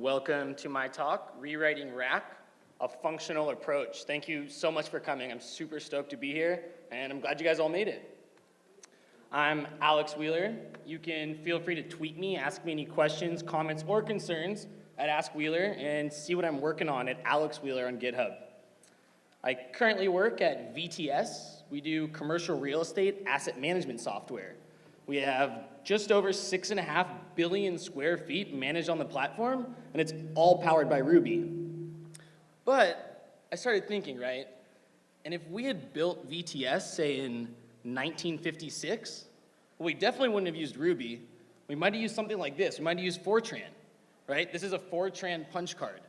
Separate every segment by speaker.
Speaker 1: Welcome to my talk, Rewriting Rack, a Functional Approach. Thank you so much for coming. I'm super stoked to be here, and I'm glad you guys all made it. I'm Alex Wheeler. You can feel free to tweet me, ask me any questions, comments, or concerns at Ask Wheeler, and see what I'm working on at Alex Wheeler on GitHub. I currently work at VTS. We do commercial real estate asset management software. We have just over six and a half billion square feet managed on the platform, and it's all powered by Ruby. But I started thinking, right? And if we had built VTS, say in 1956, well, we definitely wouldn't have used Ruby. We might have used something like this. We might have used Fortran, right? This is a Fortran punch card.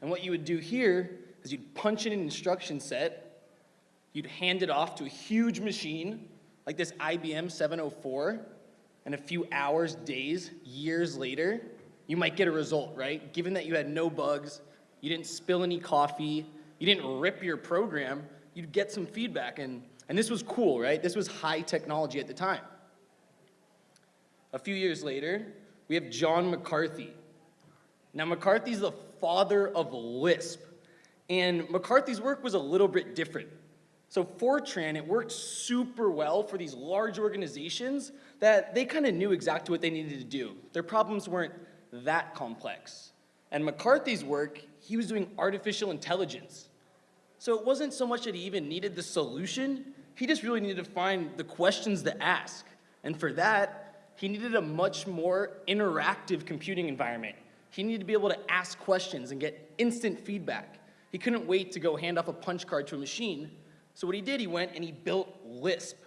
Speaker 1: And what you would do here is you'd punch in an instruction set, you'd hand it off to a huge machine, like this IBM 704, and a few hours, days, years later, you might get a result, right? Given that you had no bugs, you didn't spill any coffee, you didn't rip your program, you'd get some feedback. And, and this was cool, right? This was high technology at the time. A few years later, we have John McCarthy. Now, McCarthy's the father of Lisp. And McCarthy's work was a little bit different. So Fortran, it worked super well for these large organizations that they kind of knew exactly what they needed to do. Their problems weren't that complex. And McCarthy's work, he was doing artificial intelligence. So it wasn't so much that he even needed the solution, he just really needed to find the questions to ask. And for that, he needed a much more interactive computing environment. He needed to be able to ask questions and get instant feedback. He couldn't wait to go hand off a punch card to a machine. So what he did, he went and he built Lisp.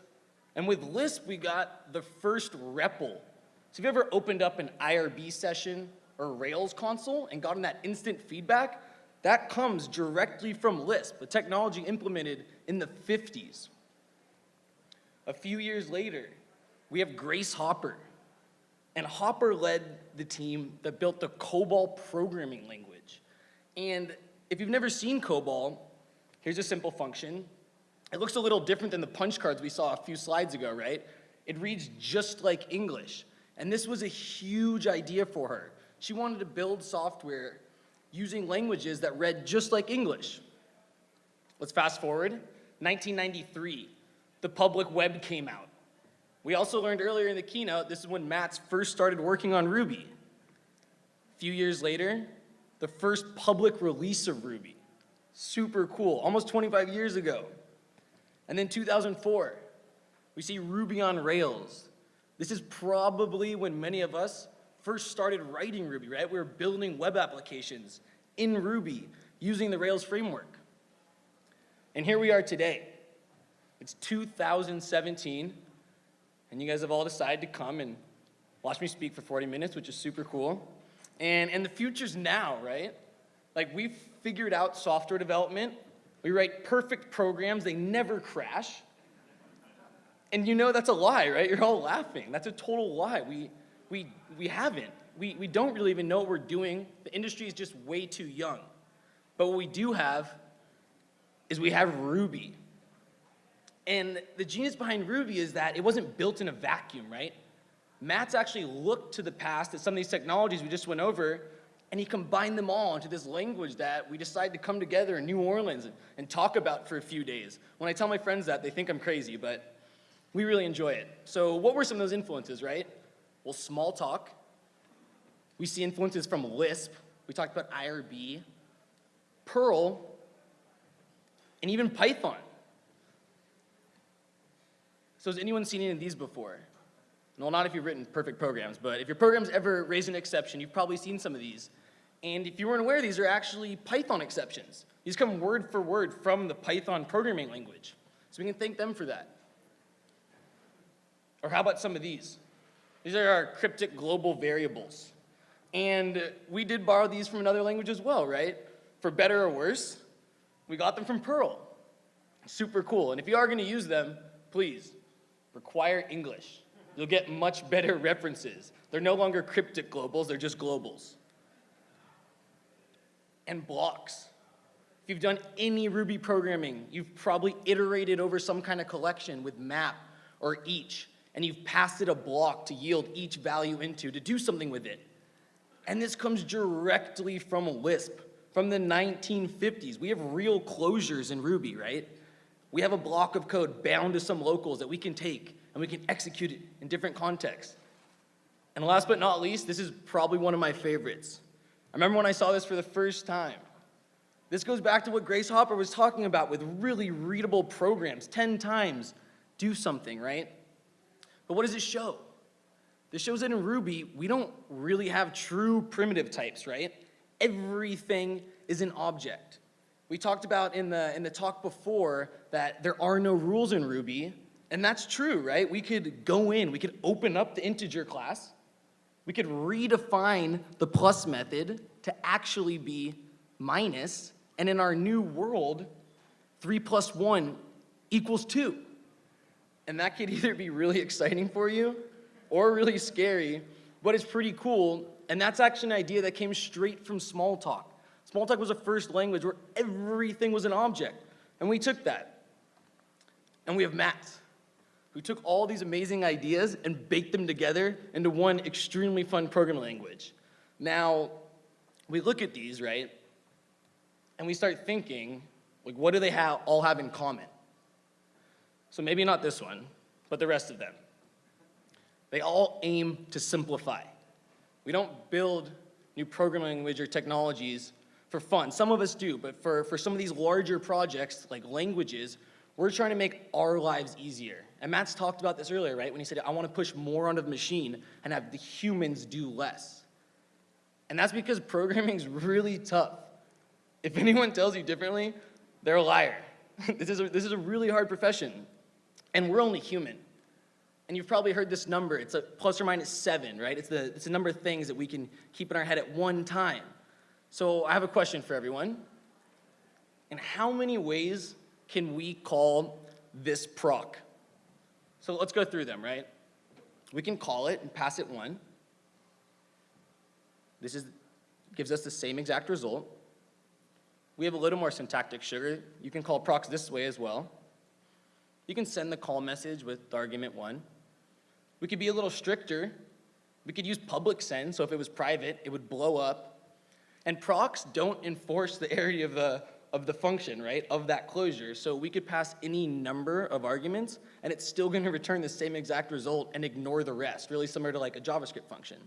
Speaker 1: And with Lisp, we got the first REPL. So if you ever opened up an IRB session or Rails console and gotten that instant feedback, that comes directly from Lisp, the technology implemented in the 50s. A few years later, we have Grace Hopper. And Hopper led the team that built the COBOL programming language. And if you've never seen COBOL, here's a simple function. It looks a little different than the punch cards we saw a few slides ago, right? It reads just like English. And this was a huge idea for her. She wanted to build software using languages that read just like English. Let's fast forward. 1993, the public web came out. We also learned earlier in the keynote, this is when Matz first started working on Ruby. A few years later, the first public release of Ruby. Super cool, almost 25 years ago. And then 2004, we see Ruby on Rails. This is probably when many of us first started writing Ruby, right? We were building web applications in Ruby using the Rails framework. And here we are today. It's 2017, and you guys have all decided to come and watch me speak for 40 minutes, which is super cool. And, and the future's now, right? Like we've figured out software development. We write perfect programs, they never crash. And you know that's a lie, right? You're all laughing. That's a total lie. We, we, we haven't. We, we don't really even know what we're doing. The industry is just way too young. But what we do have is we have Ruby. And the genius behind Ruby is that it wasn't built in a vacuum, right? Matz actually looked to the past at some of these technologies we just went over, and he combined them all into this language that we decided to come together in New Orleans and, and talk about for a few days. When I tell my friends that, they think I'm crazy, but we really enjoy it. So what were some of those influences, right? Well, Smalltalk. We see influences from Lisp. We talked about IRB, Perl, and even Python. So has anyone seen any of these before? Well, not if you've written perfect programs, but if your program's ever raised an exception, you've probably seen some of these. And if you weren't aware, these are actually Python exceptions. These come word for word from the Python programming language. So we can thank them for that. Or how about some of these? These are our cryptic global variables. And we did borrow these from another language as well, right? For better or worse, we got them from Perl. Super cool. And if you are going to use them, please, require English. You'll get much better references. They're no longer cryptic globals, they're just globals. And blocks. If you've done any Ruby programming, you've probably iterated over some kind of collection with map or each, and you've passed it a block to yield each value into to do something with it.
Speaker 2: And this comes directly from Lisp, from the 1950s. We have real closures in Ruby, right? We have a block of code bound to some locals that we can take and we can execute it in different contexts. And last but not least, this is probably one of my favorites. I remember when I saw this for the first time. This goes back to what Grace Hopper was talking about with really readable programs, 10 times, do something, right? But what does it show? This shows that in Ruby, we don't really have true primitive types, right? Everything is an object. We talked about in the, in the talk before that there are no rules in Ruby, and that's true, right? We could go in, we could open up the integer class, we could redefine the plus method to actually be minus, and in our new world, 3 plus 1 equals 2. And that could either be really exciting for you or really scary, but it's pretty cool. And that's actually an idea that came straight from Smalltalk. Smalltalk was a first language where everything was an object. And we took that. And we have Matz, who took all these amazing ideas and baked them together into one extremely fun programming language. Now, we look at these, right? And we start thinking, like, what do they have, all have in common? So maybe not this one, but the rest of them. They all aim to simplify. We don't build new programming language or technologies for fun. Some of us do, but for, for some of these larger projects, like languages, we're trying to make our lives easier. And Matz talked about this earlier, right? When he said, I want to push more onto the machine and have the humans do less. And that's because programming is really tough. If anyone tells you differently, they're a liar. this, is a, this is a really hard profession. And we're only human. And you've probably heard this number. It's a plus or minus seven, right? It's the, it's the number of things that we can keep in our head at one time. So I have a question for everyone. In how many ways can we call this proc? So let's go through them, right? We can call it and pass it one. This is, gives us the same exact result. We have a little more syntactic sugar. You can call procs this way as well. You can send the call message with the argument one. We could be a little stricter. We could use public send, so if it was private, it would blow up. And procs don't enforce the arity of the, of the function, right, of that closure. So we could pass any number of arguments, and it's still gonna return the same exact result and ignore the rest, really similar to like a JavaScript function.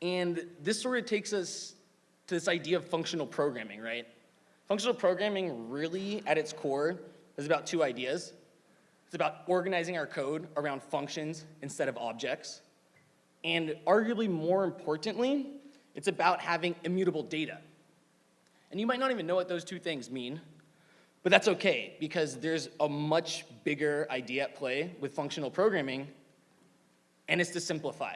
Speaker 2: And this sort of takes us to this idea of functional programming, right? Functional programming really, at its core, is about two ideas. It's about organizing our code around functions instead of objects. And arguably more importantly, it's about having immutable data. And you might not even know what those two things mean, but that's okay because there's a much bigger idea at play with functional programming, and it's to simplify.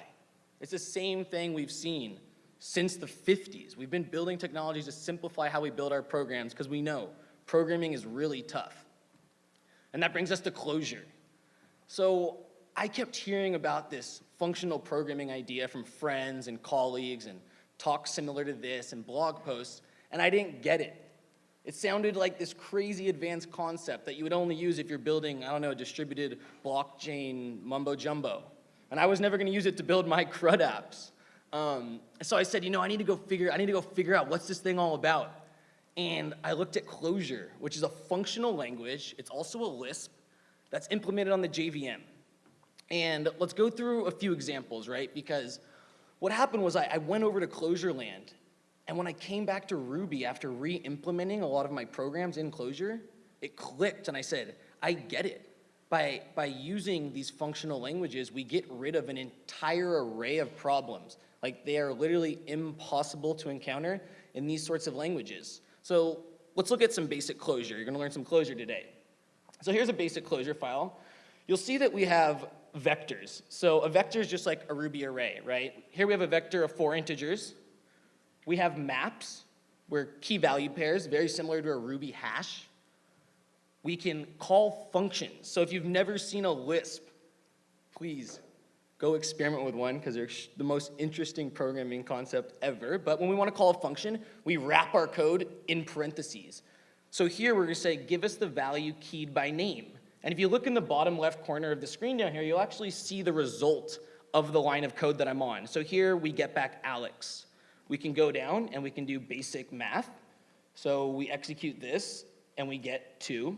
Speaker 2: It's the same thing we've seen since the 50s. We've been building technologies to simplify how we build our programs because we know programming is really tough. And that brings us to Clojure. So I kept hearing about this functional programming idea from friends and colleagues and talks similar to this and blog posts, and I didn't get it. It sounded like this crazy advanced concept that you would only use if you're building, I don't know, a distributed blockchain mumbo jumbo. And I was never gonna use it to build my CRUD apps. Um, so I said, you know, I need to go figure, I need to go figure out what's this thing all about. And I looked at Clojure, which is a functional language. It's also a Lisp that's implemented on the JVM. And let's go through a few examples, right? Because what happened was I, I went over to Clojure land, and when I came back to Ruby after re-implementing a lot of my programs in Clojure, it clicked and I said, I get it. By, by using these functional languages, we get rid of an entire array of problems like they are literally impossible to encounter in these sorts of languages. So let's look at some basic Clojure. You're gonna learn some Clojure today. So here's a basic Clojure file. You'll see that we have vectors. So a vector is just like a Ruby array, right? Here we have a vector of four integers. We have maps, where key value pairs, very similar to a Ruby hash. We can call functions. So if you've never seen a Lisp, please go experiment with one because they're the most interesting programming concept ever. But when we want to call a function, we wrap our code in parentheses. So here we're going to say, give us the value keyed by name. And if you look in the bottom left corner of the screen down here, you'll actually see the result of the line of code that I'm on. So here we get back Alex. We can go down and we can do basic math. So we execute this and we get two.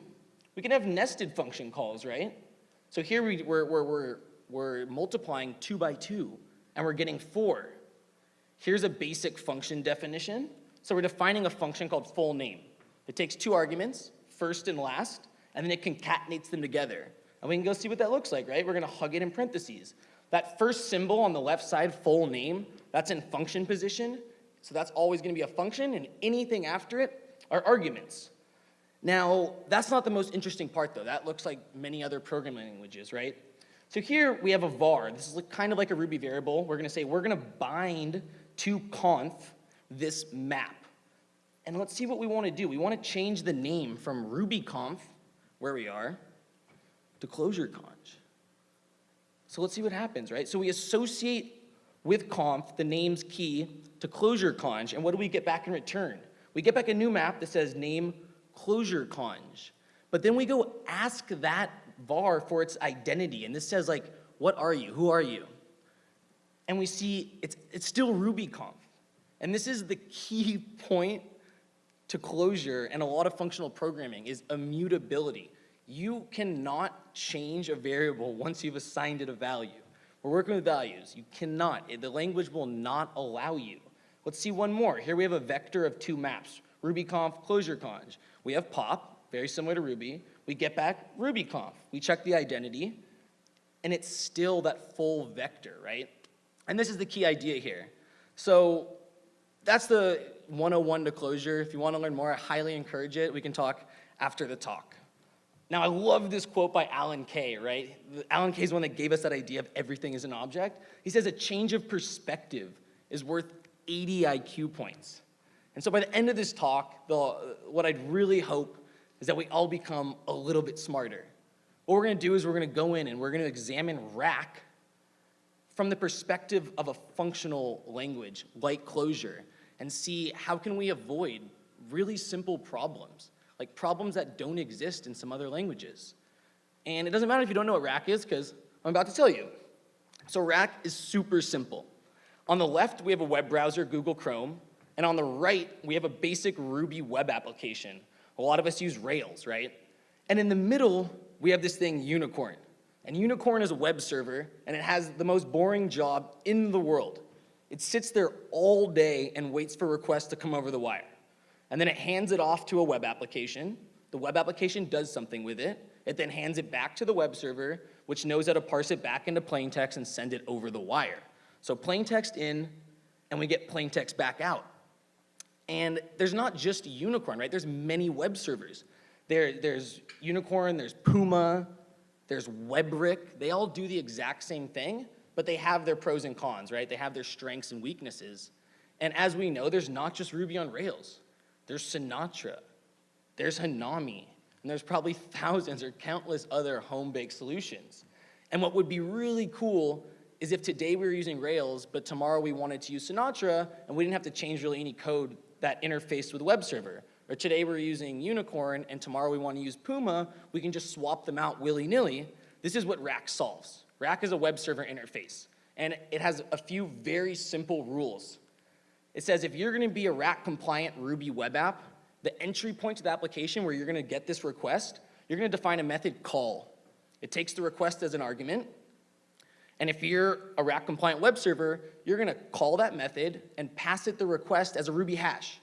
Speaker 2: We can have nested function calls, right? So here we, we're, we're, we're, we're multiplying two by two and we're getting four. Here's a basic function definition. So we're defining a function called full name. It takes two arguments, first and last, and then it concatenates them together. And we can go see what that looks like, right? We're gonna hug it in parentheses. That first symbol on the left side, full name, that's in function position. So that's always gonna be a function, and anything after it are arguments. Now, that's not the most interesting part though. That looks like many other programming languages, right? So here we have a var. This is kind of like a Ruby variable. We're gonna say we're gonna bind to conf this map. And let's see what we wanna do. We wanna change the name from RubyConf, where we are, to ClojureConf. So let's see what happens, right? So we associate with conf the name's key to ClojureConf, and what do we get back in return? We get back a new map that says name ClojureConf. But then we go ask that var for its identity, and this says like, what are you? Who are you? And we see it's, it's still RubyConf. And this is the key point to Clojure and a lot of functional programming is immutability. You cannot change a variable once you've assigned it a value. We're working with values. You cannot. Eh, the language will not allow you. Let's see one more. Here we have a vector of two maps, RubyConf, ClojureConf. We have pop, very similar to Ruby. We get back RubyConf. We check the identity, and it's still that full vector, right? And this is the key idea here. So that's the 101 to Clojure. If you want to learn more, I highly encourage it. We can talk after the talk. Now, I love this quote by Alan Kay, right? Alan Kay is one that gave us that idea of everything is an object. He says a change of perspective is worth 80 IQ points. And so by the end of this talk, the, what I'd really hope is that we all become a little bit smarter. What we're gonna do is we're gonna go in and we're gonna examine rack from the perspective of a functional language like Clojure, and see how can we avoid really simple problems, like problems that don't exist in some other languages. And it doesn't matter if you don't know what rack is, because I'm about to tell you. So rack is super simple. On the left, we have a web browser, Google Chrome, and on the right, we have a basic Ruby web application. A lot of us use Rails, right? And in the middle, we have this thing, Unicorn. And Unicorn is a web server, and it has the most boring job in the world. It sits there all day and waits for requests to come over the wire. And then it hands it off to a web application. The web application does something with it. It then hands it back to the web server, which knows how to parse it back into plain text and send it over the wire. So plain text in, and we get plain text back out. And there's not just Unicorn, right? There's many web servers. There, there's Unicorn, there's Puma, there's WEBrick. They all do the exact same thing, but they have their pros and cons, right? They have their strengths and weaknesses. And as we know, there's not just Ruby on Rails. There's Sinatra, there's Hanami, and there's probably thousands or countless other home-baked solutions. And what would be really cool is if today we were using Rails, but tomorrow we wanted to use Sinatra, and we didn't have to change really any code that interfaced with the web server. Or today we're using Unicorn, and tomorrow we want to use Puma, we can just swap them out willy-nilly. This is what Rack solves. Rack is a web server interface, and it has a few very simple rules. It says if you're gonna be a Rack compliant Ruby web app, the entry point to the application where you're gonna get this request, you're gonna define a method call. It takes the request as an argument, and if you're a Rack compliant web server, you're gonna call that method and pass it the request as a Ruby hash.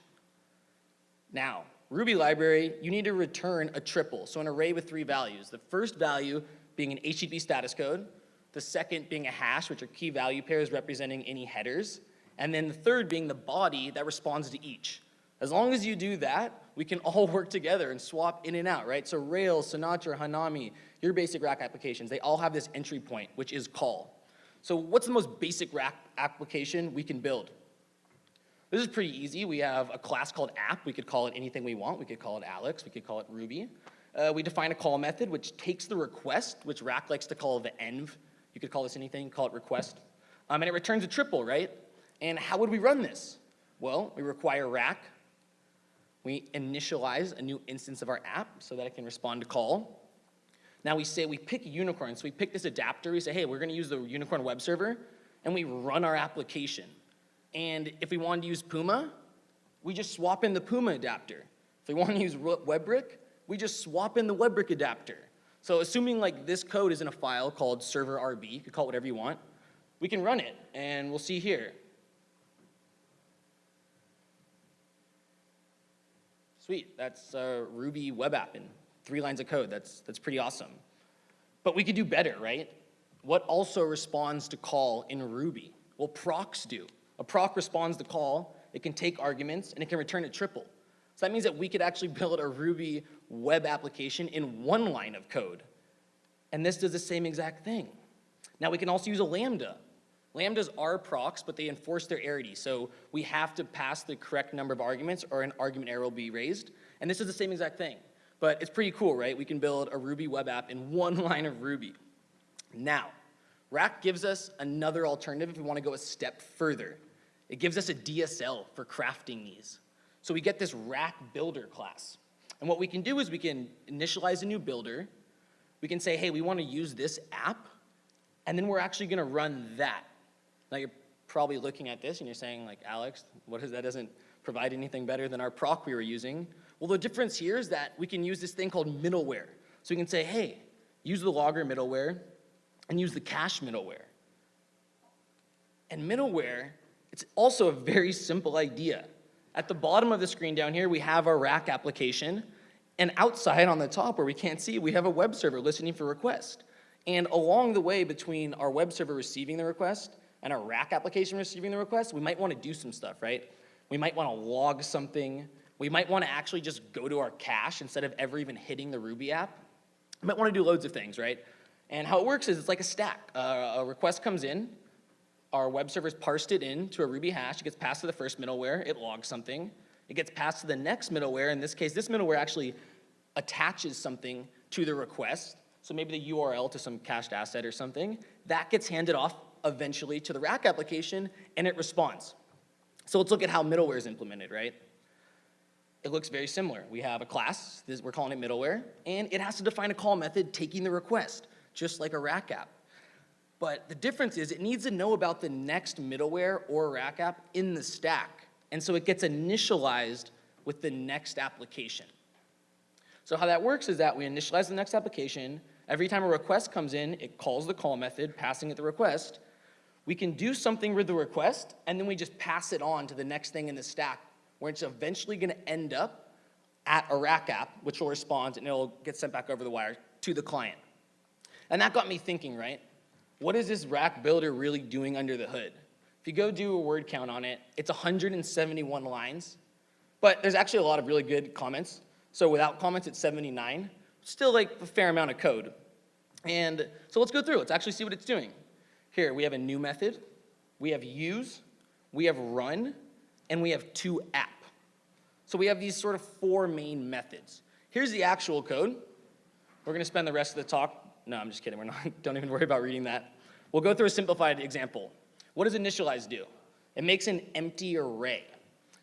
Speaker 2: Now, Ruby library, you need to return a triple, so an array with three values. The first value being an HTTP status code, the second being a hash, which are key value pairs representing any headers, and then the third being the body that responds to each. As long as you do that, we can all work together and swap in and out, right? So Rails, Sinatra, Hanami, your basic Rack applications, they all have this entry point, which is call. So what's the most basic Rack application we can build? This is pretty easy. We have a class called app. We could call it anything we want. We could call it Alex. We could call it Ruby. Uh, we define a call method, which takes the request, which Rack likes to call the env. You could call this anything, call it request. Um, and it returns a triple, right? And how would we run this? Well, we require Rack. We initialize a new instance of our app so that it can respond to call. Now we say, we pick Unicorn, so we pick this adapter, we say, hey, we're gonna use the Unicorn web server, and we run our application. And if we wanted to use Puma, we just swap in the Puma adapter. If we want to use WEBrick, we just swap in the WEBrick adapter. So assuming like this code is in a file called server RB, you could call it whatever you want, we can run it, and we'll see here. Sweet, that's a Ruby web app in three lines of code. That's, that's pretty awesome. But we could do better, right? What also responds to call in Ruby? Well, procs do. A proc responds to call, it can take arguments, and it can return a triple. So that means that we could actually build a Ruby web application in one line of code. And this does the same exact thing. Now we can also use a Lambda. Lambdas are procs, but they enforce their arity. So we have to pass the correct number of arguments or an argument error will be raised. And this is the same exact thing. But it's pretty cool, right? We can build a Ruby web app in one line of Ruby. Now, Rack gives us another alternative if we want to go a step further. It gives us a DSL for crafting these. So we get this Rack Builder class. And what we can do is we can initialize a new builder. We can say, hey, we want to use this app, and then we're actually going to run that. Now you're probably looking at this and you're saying, like, Alex, what is that doesn't provide anything better than our proc we were using. Well, the difference here is that we can use this thing called middleware. So we can say, hey, use the logger middleware and use the cache middleware. And middleware, it's also a very simple idea. At the bottom of the screen down here, we have our rack application. And outside on the top where we can't see, we have a web server listening for request. And along the way between our web server receiving the request and our rack application receiving the request, we might want to do some stuff, right? We might want to log something. We might want to actually just go to our cache instead of ever even hitting the Ruby app. We might want to do loads of things, right? And how it works is it's like a stack. Uh, a request comes in, our web server's parsed it into a Ruby hash, it gets passed to the first middleware, it logs something. It gets passed to the next middleware, in this case, this middleware actually attaches something to the request, so maybe the URL to some cached asset or something. That gets handed off eventually to the rack application, and it responds. So let's look at how middleware is implemented, right? It looks very similar. We have a class, this, we're calling it middleware, and it has to define a call method taking the request, just like a rack app. But the difference is it needs to know about the next middleware or rack app in the stack. And so it gets initialized with the next application. So how that works is that we initialize the next application. Every time a request comes in, it calls the call method, passing it the request. We can do something with the request, and then we just pass it on to the next thing in the stack, where it's eventually gonna end up at a rack app, which will respond, and it'll get sent back over the wire to the client. And that got me thinking, right? What is this rack builder really doing under the hood? If you go do a word count on it, it's 171 lines, but there's actually a lot of really good comments. So without comments, it's 79. Still like a fair amount of code. And so let's go through, let's actually see what it's doing. Here, we have a new method, we have use, we have run, and we have to app. So we have these sort of four main methods. Here's the actual code. We're gonna spend the rest of the talk, no, I'm just kidding, we're not, don't even worry about reading that. We'll go through a simplified example. What does initialize do? It makes an empty array.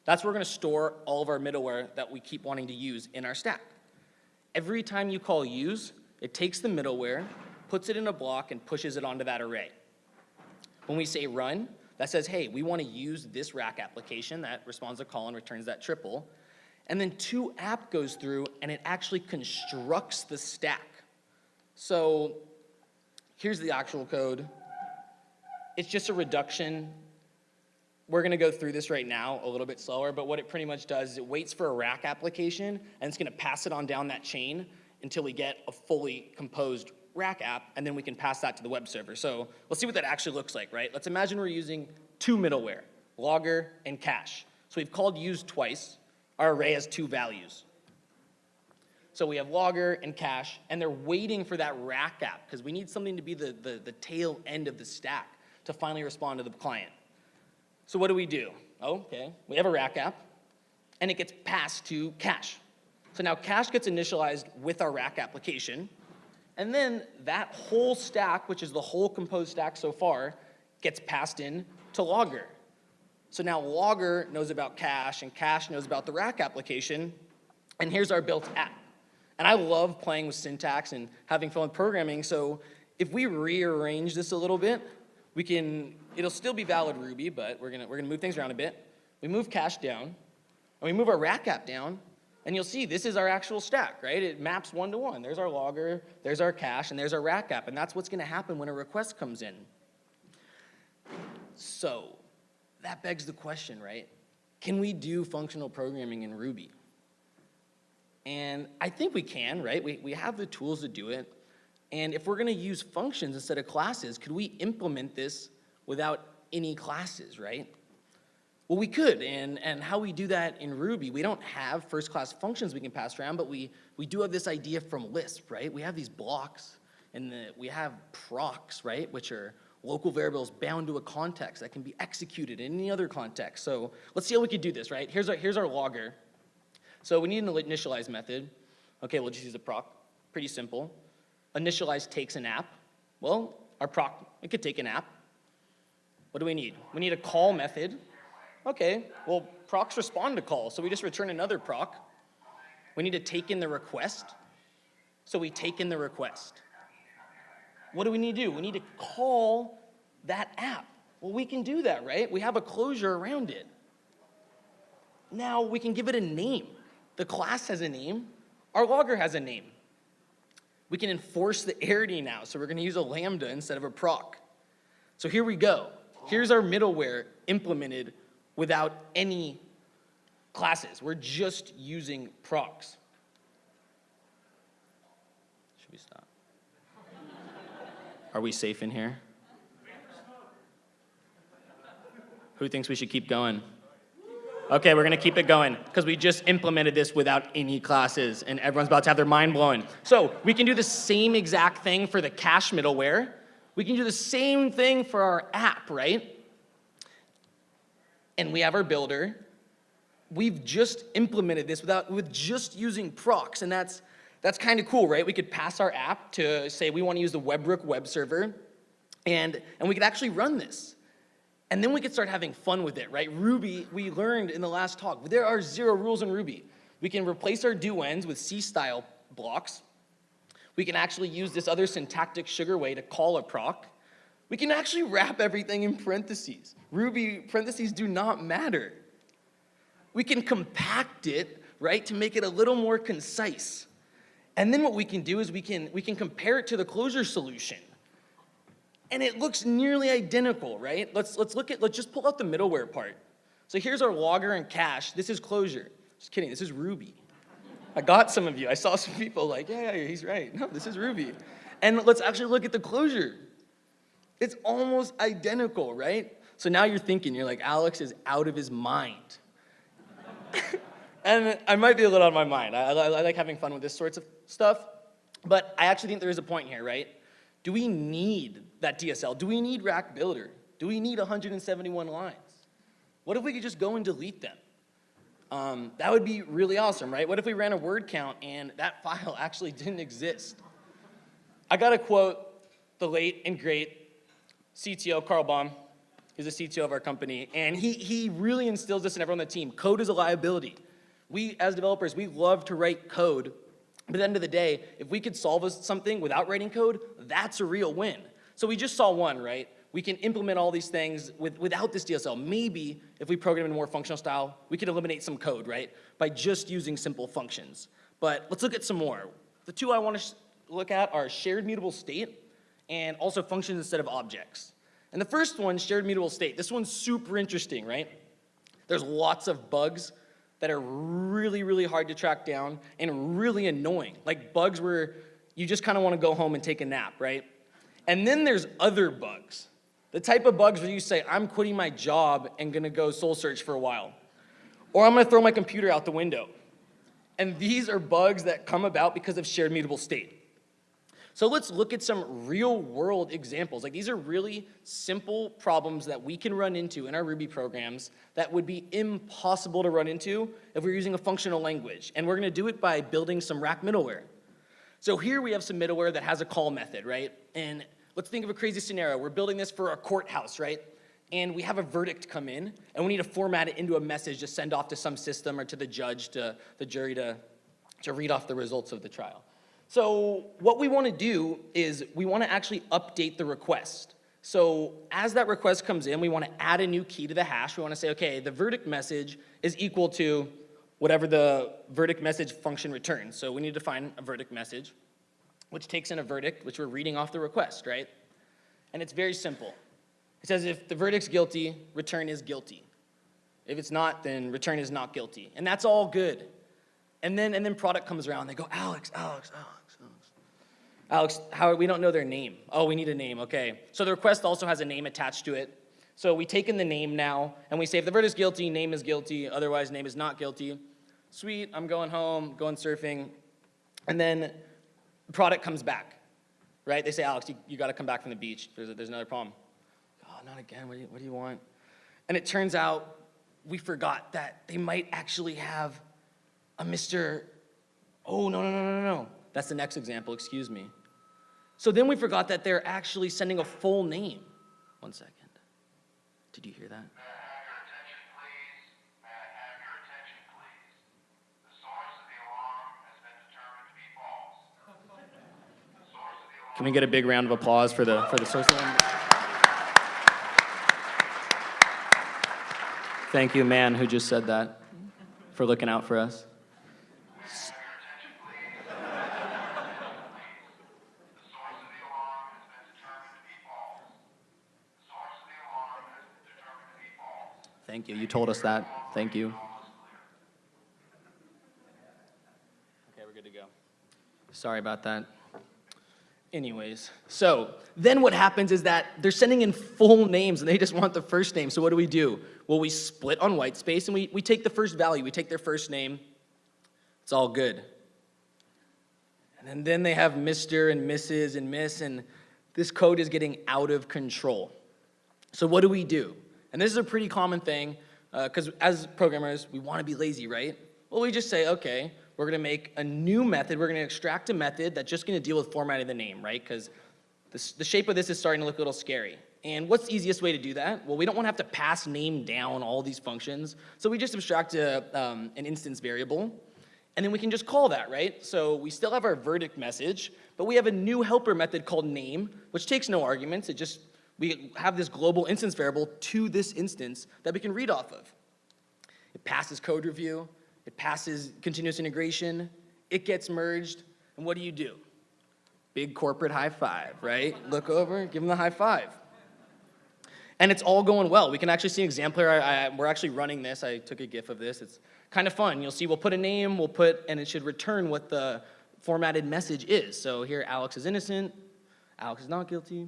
Speaker 2: That's where we're gonna store all of our middleware that we keep wanting to use in our stack. Every time you call use, it takes the middleware, puts it in a block, and pushes it onto that array. When we say run, that says, hey, we want to use this rack application that responds to call and returns that triple. And then two app goes through and it actually constructs the stack. So here's the actual code. It's just a reduction. We're gonna go through this right now a little bit slower, but what it pretty much does is it waits for a rack application and it's gonna pass it on down that chain until we get a fully composed rack app, and then we can pass that to the web server. So let's see what that actually looks like, right? Let's imagine we're using two middleware, logger and cache. So we've called use twice. Our array has two values. So we have logger and cache, and they're waiting for that rack app, because we need something to be the, the, the tail end of the stack to finally respond to the client. So what do we do? Oh, okay, we have a rack app, and it gets passed to cache. So now cache gets initialized with our rack application, and then that whole stack, which is the whole composed stack so far, gets passed in to Logger. So now Logger knows about cache, and cache knows about the rack application, and here's our built app. And I love playing with syntax and having fun with programming, so if we rearrange this a little bit, we can, it'll still be valid Ruby, but we're gonna, we're gonna move things around a bit. We move cache down, and we move our rack app down, and you'll see this is our actual stack, right? It maps one to one. There's our logger, there's our cache, and there's our rack app, and that's what's gonna happen when a request comes in. So, that begs the question, right? Can we do functional programming in Ruby? And I think we can, right? We, we have the tools to do it. And if we're gonna use functions instead of classes, could we implement this without any classes, right? Well, we could, and, and how we do that in Ruby, we don't have first-class functions we can pass around, but we, we do have this idea from Lisp, right? We have these blocks, and the, we have procs, right, which are local variables bound to a context that can be executed in any other context. So let's see how we could do this, right? Here's our, here's our logger. So we need an initialize method. Okay, we'll just use a proc, pretty simple. Initialize takes an app. Well, our proc, it could take an app. What do we need? We need a call method. Okay, well, procs respond to call, so we just return another proc. We need to take in the request, so we take in the request. What do we need to do? We need to call that app. Well, we can do that, right? We have a closure around it. Now we can give it a name. The class has a name, our logger has a name. We can enforce the arity now, so we're gonna use a lambda instead of a proc. So here we go. Here's our middleware implemented without any classes. We're just using procs. Should we stop? Are we safe in here? Who thinks we should keep going? Okay, we're gonna keep it going because we just implemented this without any classes and everyone's about to have their mind blown. So we can do the same exact thing for the cache middleware. We can do the same thing for our app, right? And we have our builder. We've just implemented this without, with just using procs and that's, that's kind of cool, right? We could pass our app to say we want to use the WEBrick web server and, and we could actually run this. And then we could start having fun with it, right? Ruby, we learned in the last talk, there are zero rules in Ruby. We can replace our do ends with C-style blocks. We can actually use this other syntactic sugar way to call a proc. We can actually wrap everything in parentheses. Ruby parentheses do not matter. We can compact it, right, to make it a little more concise. And then what we can do is we can, we can compare it to the Clojure solution and it looks nearly identical, right? Let's, let's look at, let's just pull out the middleware part. So here's our logger and cache. This is Clojure. Just kidding, this is Ruby. I got some of you. I saw some people like, yeah, yeah, he's right. No, this is Ruby. And let's actually look at the Clojure. It's almost identical, right? So now you're thinking, you're like, Alex is out of his mind. and I might be a little out of my mind. I, I, I like having fun with this sorts of stuff. But I actually think there is a point here, right? Do we need that DSL? Do we need Rack Builder? Do we need 171 lines? What if we could just go and delete them? Um, that would be really awesome, right? What if we ran a word count and that file actually didn't exist? I got to quote the late and great CTO, Carl Baum. He's the CTO of our company, and he, he really instills this in everyone on the team. Code is a liability. We, as developers, we love to write code, but at the end of the day, if we could solve something without writing code, that's a real win. So we just saw one, right? We can implement all these things with, without this DSL. Maybe if we program in a more functional style, we could eliminate some code, right? By just using simple functions. But let's look at some more. The two I want to look at are shared mutable state and also functions instead of objects. And the first one, shared mutable state, this one's super interesting, right? There's lots of bugs that are really, really hard to track down and really annoying. Like bugs where you just kind of want to go home and take a nap, right? And then there's other bugs. The type of bugs where you say, I'm quitting my job and gonna go soul search for a while. Or I'm gonna throw my computer out the window. And these are bugs that come about because of shared mutable state. So let's look at some real world examples. Like these are really simple problems that we can run into in our Ruby programs that would be impossible to run into if we're using a functional language. And we're gonna do it by building some rack middleware. So here we have some middleware that has a call method, right? And let's think of a crazy scenario. We're building this for a courthouse, right? And we have a verdict come in, and we need to format it into a message to send off to some system or to the judge, to the jury to to read off the results of the trial. So what we want to do is we want to actually update the request. So as that request comes in, we want to add a new key to the hash. We want to say, okay, the verdict message is equal to whatever the verdict message function returns. So we need to define a verdict message, which takes in a verdict, which we're reading off the request, right? And it's very simple. It says if the verdict's guilty, return is guilty. If it's not, then return is not guilty. And that's all good. And then, and then product comes around, they go, Alex, Alex, Alex, Alex. How, we don't know their name. Oh, we need a name, okay. So the request also has a name attached to it. So we take in the name now, and we say if the verdict is guilty, name is guilty, otherwise name is not guilty. Sweet, I'm going home, going surfing. And then the product comes back, right? They say, Alex, you, you gotta come back from the beach. There's, a, there's another problem. Oh, not again, what do, you, what do you want? And it turns out we forgot that they might actually have a Mr. Oh, no, no, no, no, no. That's the next example, excuse me. So then we forgot that they're actually sending a full name. One second. Did you hear that?
Speaker 3: May I have your attention, please? May I have your attention, please? The source of the alarm has been determined to be false. The source of the alarm.
Speaker 2: Can we get a big round of applause for the, for the source? Thank you, man who just said that, for looking out for us.
Speaker 3: The source of the alarm has been determined to be false. The source of the alarm has been determined to be false.
Speaker 2: Thank you. You told us that. Thank you. Okay, we're good to go. Sorry about that. Anyways, so then what happens is that they're sending in full names and they just want the first name. So what do we do? Well, we split on white space and we, we take the first value. We take their first name. It's all good. And then, then they have Mr. and Mrs. and Miss, and this code is getting out of control. So what do we do? And this is a pretty common thing, because as programmers, we want to be lazy, right? Well, we just say, okay, we're going to make a new method. We're going to extract a method that's just going to deal with formatting the name, right? Because the shape of this is starting to look a little scary. And what's the easiest way to do that? Well, we don't want to have to pass name down all these functions. So we just abstract a, um, an instance variable. And then we can just call that, right? So we still have our verdict message, but we have a new helper method called name, which takes no arguments. It just, we have this global instance variable to this instance that we can read off of. It passes code review, it passes continuous integration, it gets merged, and what do you do? Big corporate high five, right? Look over, give them the high five. And it's all going well. We can actually see an example here. I, I, we're actually running this. I took a GIF of this. It's kind of fun. You'll see we'll put a name, we'll put, and it should return what the formatted message is. So here, Alex is innocent, Alex is not guilty,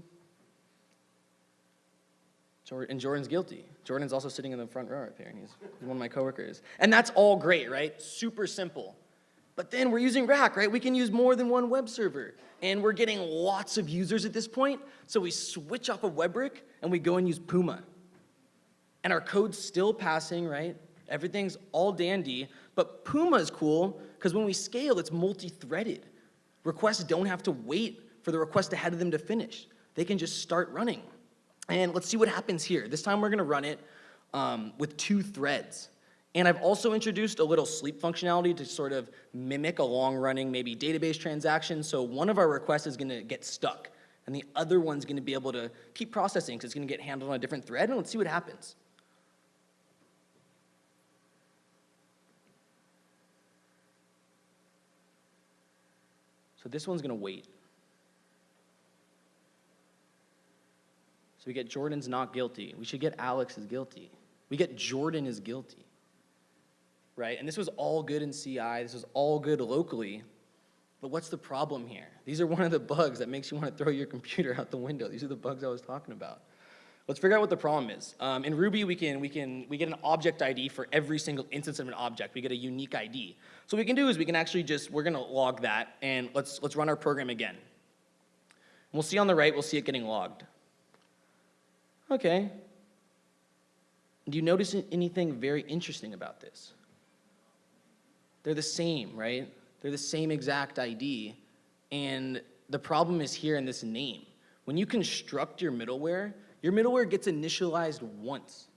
Speaker 2: and Jordan's guilty. Jordan's also sitting in the front row up here, and he's one of my coworkers. And that's all great, right? Super simple. But then we're using Rack, right? We can use more than one web server. And we're getting lots of users at this point, so we switch off of WEBrick and we go and use Puma. And our code's still passing, right? Everything's all dandy, but Puma is cool because when we scale, it's multi-threaded. Requests don't have to wait for the request ahead of them to finish. They can just start running. And let's see what happens here. This time we're gonna run it um, with two threads. And I've also introduced a little sleep functionality to sort of mimic a long-running maybe database transaction. So one of our requests is gonna get stuck, and the other one's gonna be able to keep processing because it's gonna get handled on a different thread, and let's see what happens. So this one's gonna wait. So we get Jordan's not guilty. We should get Alex is guilty. We get Jordan is guilty. Right? And this was all good in CI. This was all good locally. But what's the problem here? These are one of the bugs that makes you want to throw your computer out the window. These are the bugs I was talking about. Let's figure out what the problem is. Um, in Ruby, we can, we, can, we get an object ID for every single instance of an object. We get a unique ID. So what we can do is we can actually just, we're going to log that, and let's, let's run our program again. And we'll see on the right, we'll see it getting logged. Okay. Do you notice anything very interesting about this? They're the same, right? They're the same exact ID. And the problem is here in this name. When you construct your middleware, your middleware gets initialized once.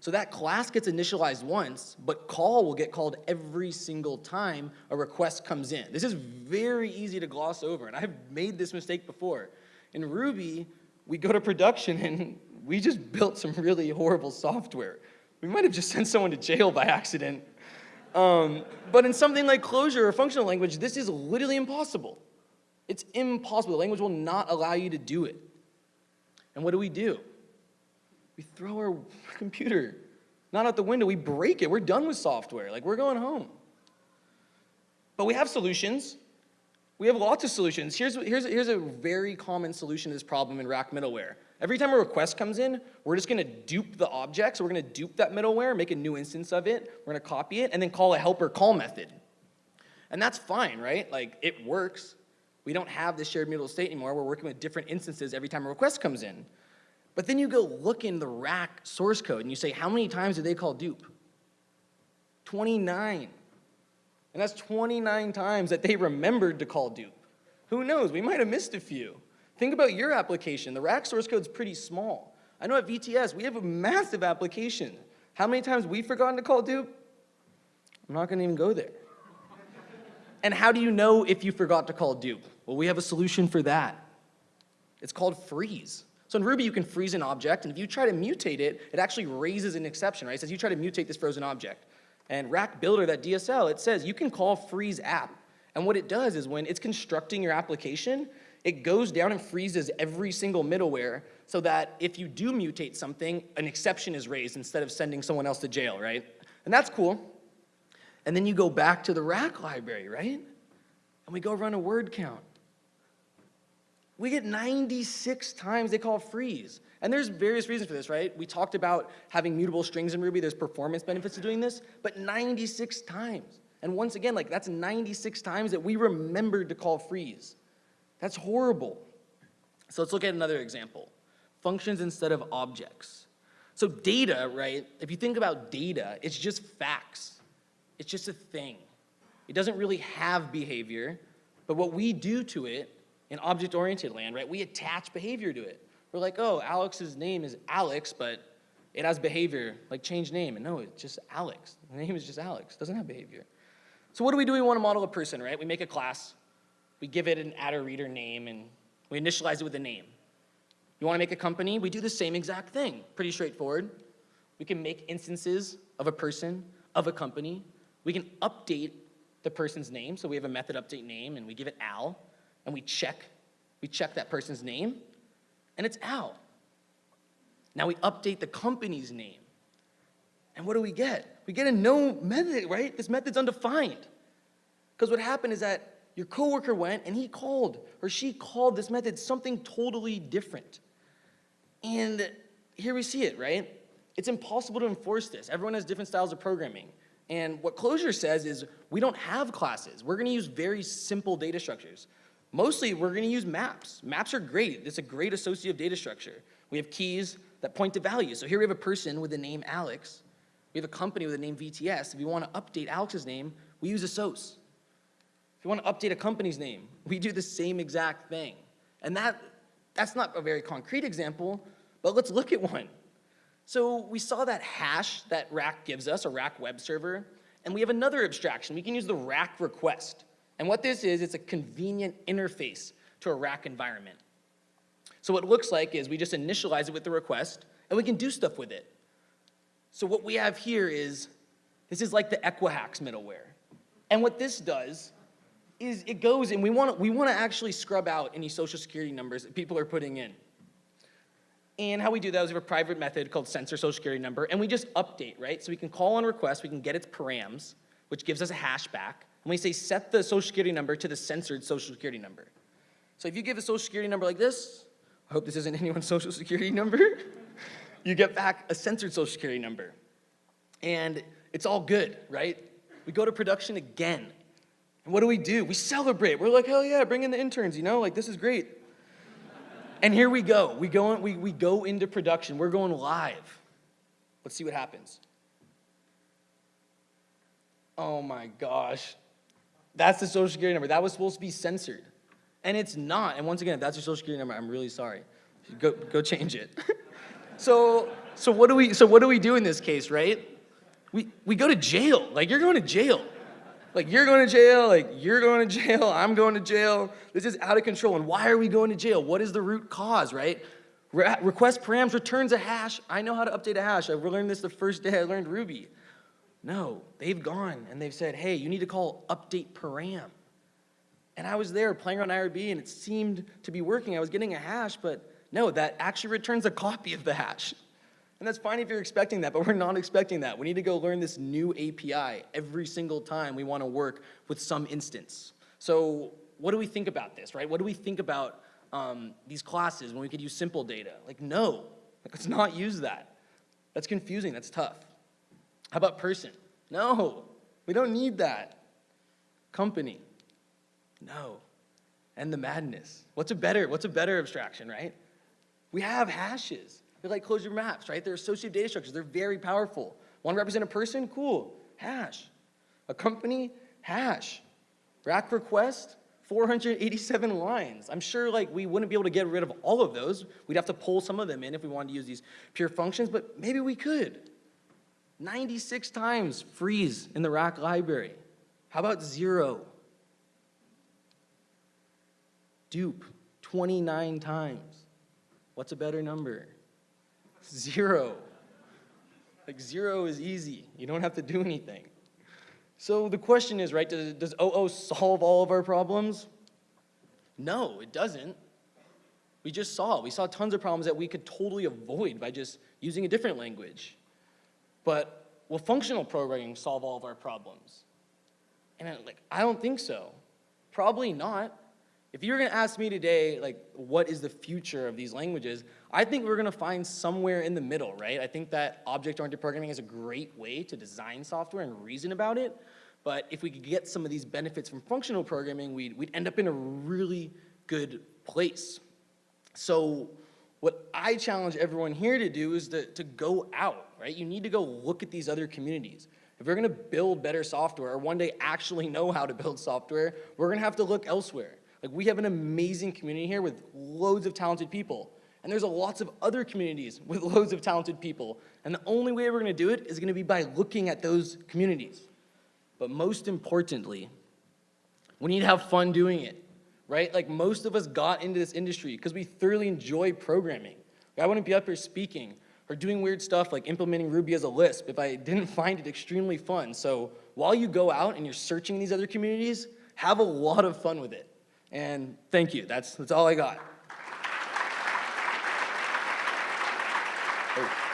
Speaker 2: So that class gets initialized once, but call will get called every single time a request comes in. This is very easy to gloss over, and I've made this mistake before. In Ruby, we go to production and we just built some really horrible software. We might have just sent someone to jail by accident. Um, but in something like Clojure or functional language, this is literally impossible. It's impossible. The language will not allow you to do it. And what do we do? We throw our computer not out the window, we break it. We're done with software. Like, we're going home. But we have solutions. We have lots of solutions. Here's, here's, here's a very common solution to this problem in Rack middleware. Every time a request comes in, we're just gonna dupe the object. So we're gonna dupe that middleware, make a new instance of it, we're gonna copy it, and then call a helper call method. And that's fine, right? Like, it works. We don't have this shared mutable state anymore. We're working with different instances every time a request comes in. But then you go look in the rack source code and you say, how many times did they call dupe? 29. And that's 29 times that they remembered to call dupe. Who knows? We might have missed a few. Think about your application. The rack source code's pretty small. I know at VTS, we have a massive application. How many times we've forgotten to call dupe? I'm not gonna even go there. And how do you know if you forgot to call dupe? Well, we have a solution for that. It's called freeze. So in Ruby, you can freeze an object, and if you try to mutate it, it actually raises an exception, right? It says you try to mutate this frozen object. And Rack Builder, that DSL, it says you can call freeze app. And what it does is when it's constructing your application, it goes down and freezes every single middleware so that if you do mutate something, an exception is raised instead of sending someone else to jail, right? And that's cool. And then you go back to the rack library, right? And we go run a word count. We get 96 times they call freeze. And there's various reasons for this, right? We talked about having mutable strings in Ruby. There's performance benefits to doing this, but 96 times. And once again, like that's 96 times that we remembered to call freeze. That's horrible. So let's look at another example. Functions instead of objects. So data, right? If you think about data, it's just facts. It's just a thing. It doesn't really have behavior, but what we do to it in object-oriented land, right, we attach behavior to it. We're like, oh, Alex's name is Alex, but it has behavior, like change name. And no, it's just Alex. The name is just Alex. Doesn't have behavior. So what do we do? We want to model a person, right? We make a class. We give it an attr_reader name, and we initialize it with a name. You want to make a company? We do the same exact thing. Pretty straightforward. We can make instances of a person, of a company. We can update the person's name. So we have a method update name, and we give it Al and we check, we check that person's name, and it's Al. Now we update the company's name. And what do we get? We get a no method, right? This method's undefined. Because what happened is that your coworker went and he called, or she called this method something totally different. And here we see it, right? It's impossible to enforce this. Everyone has different styles of programming. And what Clojure says is we don't have classes. We're gonna use very simple data structures. Mostly, we're gonna use maps. Maps are great. It's a great associative data structure. We have keys that point to values. So here we have a person with the name Alex. We have a company with the name VTS. If you wanna update Alex's name, we use assoc. If you wanna update a company's name, we do the same exact thing. And that, that's not a very concrete example, but let's look at one. So we saw that hash that Rack gives us, a Rack web server, and we have another abstraction. We can use the Rack request. And what this is, it's a convenient interface to a rack environment. So what it looks like is we just initialize it with the request, and we can do stuff with it. So what we have here is, this is like the Equihax middleware. And what this does is it goes and we want to we want to actually scrub out any social security numbers that people are putting in. And how we do that is we have a private method called censor social security number, and we just update, right? So we can call on request, we can get its params, which gives us a hash back, and we say set the social security number to the censored social security number. So if you give a social security number like this, I hope this isn't anyone's social security number, you get back a censored social security number. And it's all good, right? We go to production again. And what do we do? We celebrate. We're like, hell yeah, bring in the interns, you know, like this is great. and here we go. We go, in, we, we go into production. We're going live. Let's see what happens. Oh my gosh. That's the social security number. That was supposed to be censored. And it's not. And once again, if that's your social security number, I'm really sorry. Go, go change it. so So what do we, so what do we do in this case, right? We, we go to jail. Like, you're going to jail. Like, you're going to jail. Like, you're going to jail. I'm going to jail. This is out of control. And why are we going to jail? What is the root cause, right? Re- request params returns a hash. I know how to update a hash. I learned this the first day I learned Ruby. No, they've gone and they've said, hey, you need to call update param. And I was there playing on IRB and it seemed to be working. I was getting a hash, but no, that actually returns a copy of the hash. And that's fine if you're expecting that, but we're not expecting that. We need to go learn this new API every single time we want to work with some instance. So what do we think about this, right? What do we think about um, these classes when we could use simple data? Like, no, let's not use that. That's confusing, that's tough. How about person? No, we don't need that. Company? No. And the madness. What's a better, what's a better abstraction, right? We have hashes. They're like Clojure maps, right? They're associative data structures. They're very powerful. Want to represent a person? Cool. Hash. A company? Hash. Rack request? 487 lines. I'm sure like we wouldn't be able to get rid of all of those. We'd have to pull some of them in if we wanted to use these pure functions, but maybe we could. 96 times freeze in the rack library. How about zero? Dupe, 29 times. What's a better number? Zero. Like zero is easy. You don't have to do anything. So the question is, right, does, does OO solve all of our problems? No, it doesn't. We just saw, we saw tons of problems that we could totally avoid by just using a different language. But will functional programming solve all of our problems? And I, like, I don't think so. Probably not. If you were gonna ask me today, like, what is the future of these languages, I think we're gonna find somewhere in the middle, right? I think that object-oriented programming is a great way to design software and reason about it, but if we could get some of these benefits from functional programming, we'd, we'd end up in a really good place. So what I challenge everyone here to do is to, to go out, right? You need to go look at these other communities. If we're gonna build better software or one day actually know how to build software, we're gonna have to look elsewhere. Like we have an amazing community here with loads of talented people. And there's lots of other communities with loads of talented people. And the only way we're gonna do it is gonna be by looking at those communities. But most importantly, we need to have fun doing it, right? Like most of us got into this industry because we thoroughly enjoy programming. I wouldn't be up here speaking or doing weird stuff like implementing Ruby as a Lisp if I didn't find it extremely fun. So while you go out and you're searching these other communities, have a lot of fun with it. And thank you, that's, that's all I got. Oh.